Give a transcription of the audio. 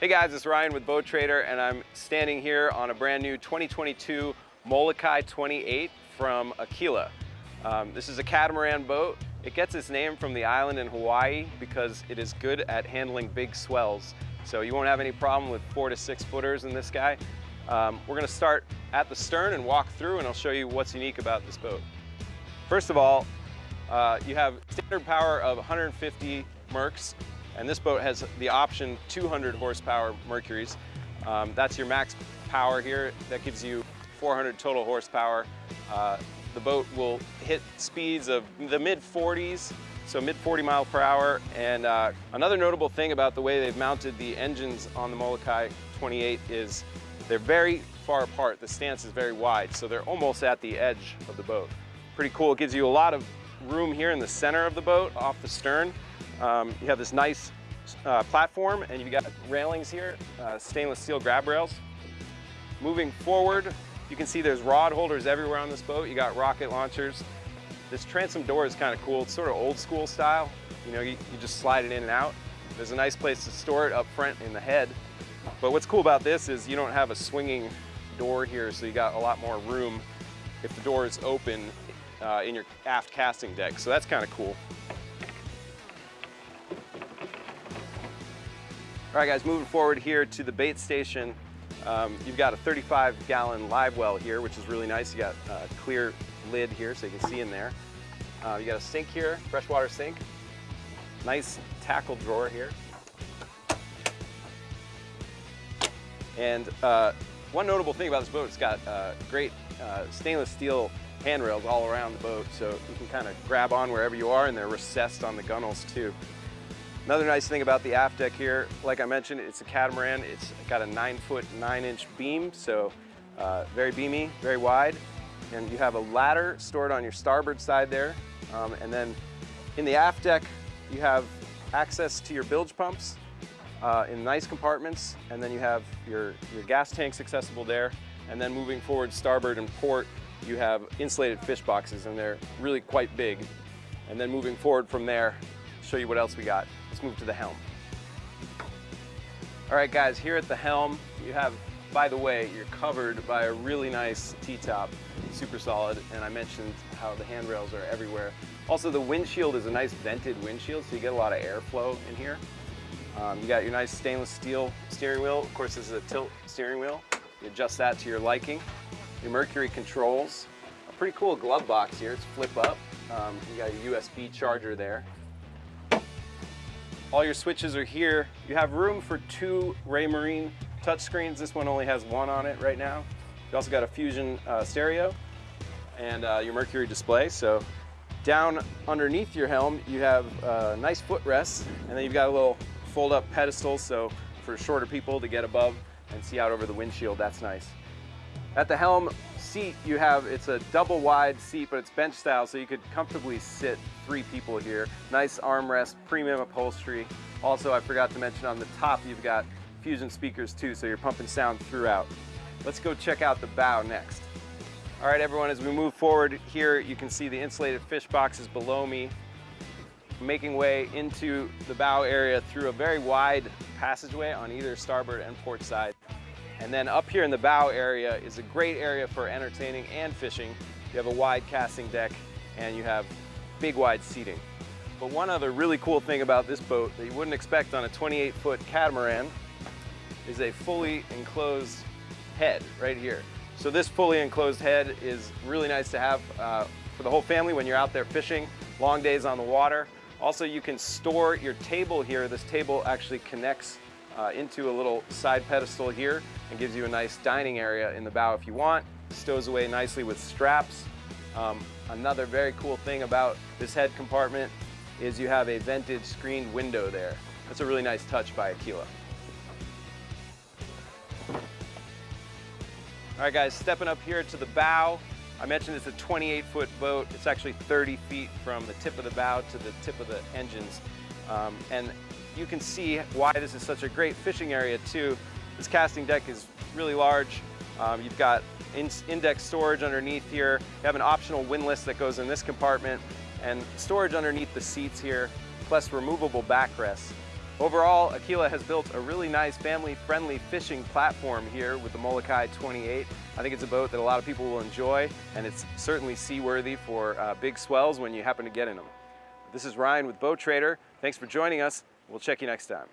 Hey guys, it's Ryan with Boat Trader and I'm standing here on a brand new 2022 Molokai 28 from Aquila. Um, this is a catamaran boat. It gets its name from the island in Hawaii because it is good at handling big swells. So you won't have any problem with four to six footers in this guy. Um, we're gonna start at the stern and walk through and I'll show you what's unique about this boat. First of all, uh, you have standard power of 150 Mercs, and this boat has the option 200 horsepower Mercuries. Um, that's your max power here. That gives you 400 total horsepower. Uh, the boat will hit speeds of the mid 40s, so mid 40 mile per hour. And uh, another notable thing about the way they've mounted the engines on the Molokai 28 is they're very far apart. The stance is very wide, so they're almost at the edge of the boat. Pretty cool. It gives you a lot of room here in the center of the boat off the stern. Um, you have this nice uh, platform and you've got railings here, uh, stainless steel grab rails. Moving forward, you can see there's rod holders everywhere on this boat. You got rocket launchers. This transom door is kind of cool. It's sort of old school style. You know, you, you just slide it in and out. There's a nice place to store it up front in the head. But what's cool about this is you don't have a swinging door here, so you got a lot more room if the door is open uh, in your aft casting deck. So that's kind of cool. All right guys, moving forward here to the bait station. Um, you've got a 35 gallon live well here, which is really nice. You got a clear lid here so you can see in there. Uh, you got a sink here, freshwater sink. Nice tackle drawer here. And uh, one notable thing about this boat, it's got uh, great uh, stainless steel handrails all around the boat, so you can kind of grab on wherever you are, and they're recessed on the gunnels too. Another nice thing about the aft deck here, like I mentioned, it's a catamaran. It's got a nine foot, nine inch beam, so uh, very beamy, very wide. And you have a ladder stored on your starboard side there. Um, and then in the aft deck, you have access to your bilge pumps uh, in nice compartments. And then you have your, your gas tanks accessible there. And then moving forward starboard and port, you have insulated fish boxes and they're really quite big. And then moving forward from there, show you what else we got. Let's move to the helm. All right guys, here at the helm, you have, by the way, you're covered by a really nice T-top, super solid, and I mentioned how the handrails are everywhere. Also the windshield is a nice vented windshield, so you get a lot of airflow in here. Um, you got your nice stainless steel steering wheel. Of course, this is a tilt steering wheel. You adjust that to your liking. Your Mercury controls. A pretty cool glove box here. It's flip up. Um, you got a USB charger there. All your switches are here. You have room for two Raymarine touchscreens. This one only has one on it right now. You also got a Fusion uh, stereo and uh, your Mercury display. So down underneath your helm, you have a nice footrest, and then you've got a little fold up pedestal. So for shorter people to get above and see out over the windshield, that's nice. At the helm, seat you have, it's a double wide seat, but it's bench style, so you could comfortably sit three people here. Nice armrest, premium upholstery. Also, I forgot to mention on the top, you've got Fusion speakers too, so you're pumping sound throughout. Let's go check out the bow next. All right, everyone, as we move forward here, you can see the insulated fish boxes below me, making way into the bow area through a very wide passageway on either starboard and port side. And then up here in the bow area is a great area for entertaining and fishing. You have a wide casting deck and you have big wide seating. But one other really cool thing about this boat that you wouldn't expect on a 28 foot catamaran is a fully enclosed head right here. So this fully enclosed head is really nice to have uh, for the whole family when you're out there fishing, long days on the water. Also, you can store your table here. This table actually connects uh, into a little side pedestal here and gives you a nice dining area in the bow if you want. Stows away nicely with straps. Um, another very cool thing about this head compartment is you have a vented screened window there. That's a really nice touch by Aquila. All right guys, stepping up here to the bow. I mentioned it's a 28 foot boat. It's actually 30 feet from the tip of the bow to the tip of the engines. Um, and you can see why this is such a great fishing area too. This casting deck is really large. Um, you've got in index storage underneath here. You have an optional windlass that goes in this compartment and storage underneath the seats here, plus removable backrests. Overall, Aquila has built a really nice family-friendly fishing platform here with the Molokai 28. I think it's a boat that a lot of people will enjoy and it's certainly seaworthy for uh, big swells when you happen to get in them. This is Ryan with Boat Trader. Thanks for joining us. We'll check you next time.